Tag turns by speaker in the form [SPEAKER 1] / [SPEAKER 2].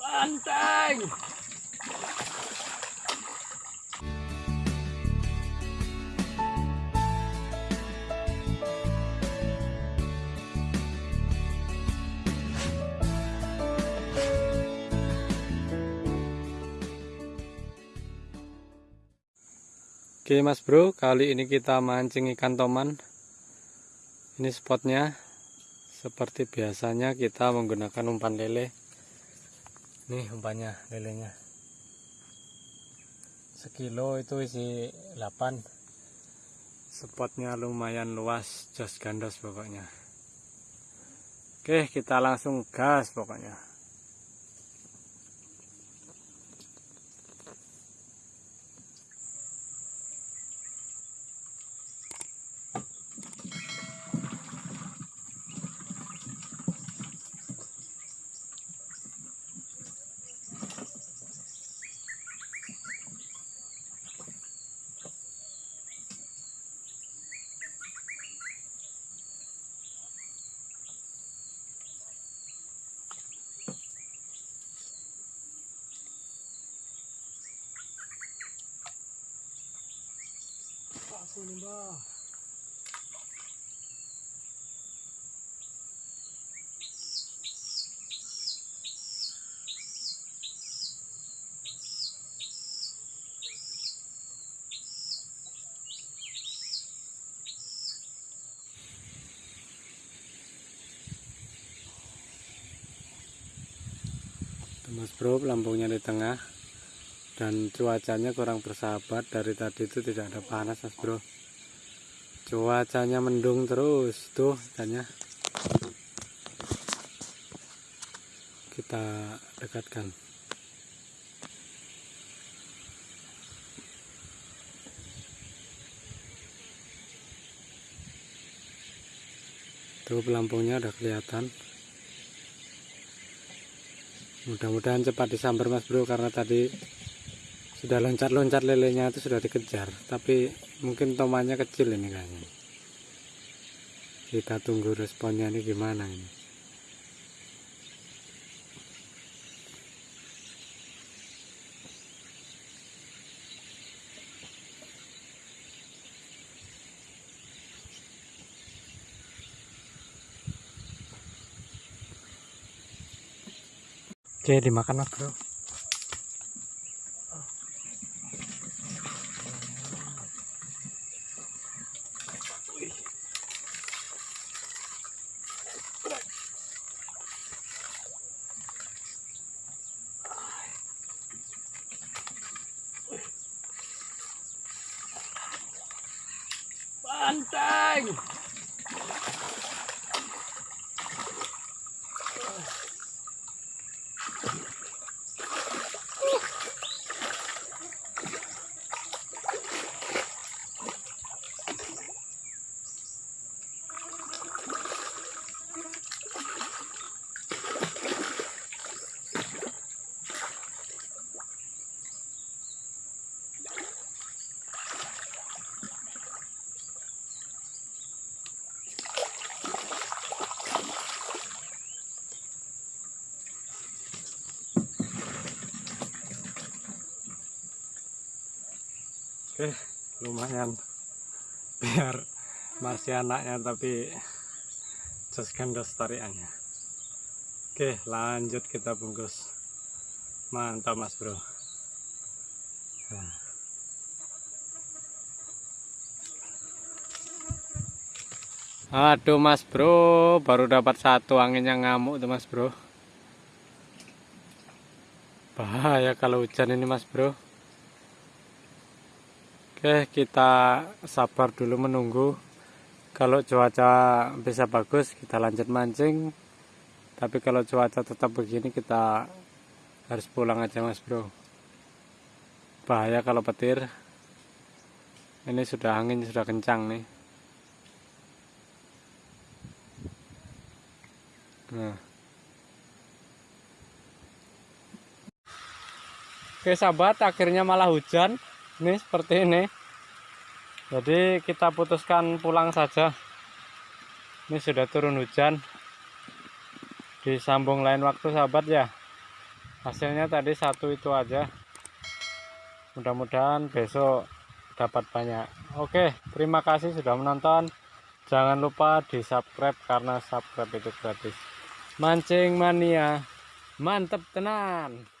[SPEAKER 1] Banteng. Oke mas bro, kali ini kita mancing ikan toman. Ini spotnya. Seperti biasanya kita menggunakan umpan lele. Nih umpannya lelenya. Sekilo itu isi 8. Spotnya lumayan luas, jos gandos pokoknya. Oke, kita langsung gas pokoknya. Mbah. Mas bro, lambungnya di tengah dan cuacanya kurang bersahabat. Dari tadi itu tidak ada panas mas bro. Cuacanya mendung terus tuh ikannya. Kita dekatkan. Tuh pelampungnya udah kelihatan. Mudah-mudahan cepat disambar mas bro karena tadi sudah loncat-loncat lelenya itu sudah dikejar tapi mungkin tomannya kecil ini kayaknya. Kita tunggu responnya ini gimana ini. Oke dimakan mas bro Banteng. Oke, lumayan biar masih anaknya tapi just gandos tariannya. Oke, lanjut kita bungkus. Mantap Mas Bro. Nah. Aduh Mas Bro, baru dapat satu anginnya ngamuk tuh Mas Bro. Bahaya kalau hujan ini Mas Bro. Oke kita sabar dulu menunggu. Kalau cuaca bisa bagus kita lanjut mancing. Tapi kalau cuaca tetap begini kita harus pulang aja mas bro. Bahaya kalau petir. Ini sudah angin sudah kencang nih. Nah. Oke sahabat akhirnya malah hujan ini seperti ini. Jadi kita putuskan pulang saja. Ini sudah turun hujan. Disambung lain waktu sahabat ya. Hasilnya tadi satu itu aja. Mudah-mudahan besok dapat banyak. Oke terima kasih sudah menonton. Jangan lupa di subscribe karena subscribe itu gratis. Mancing mania. Mantep tenan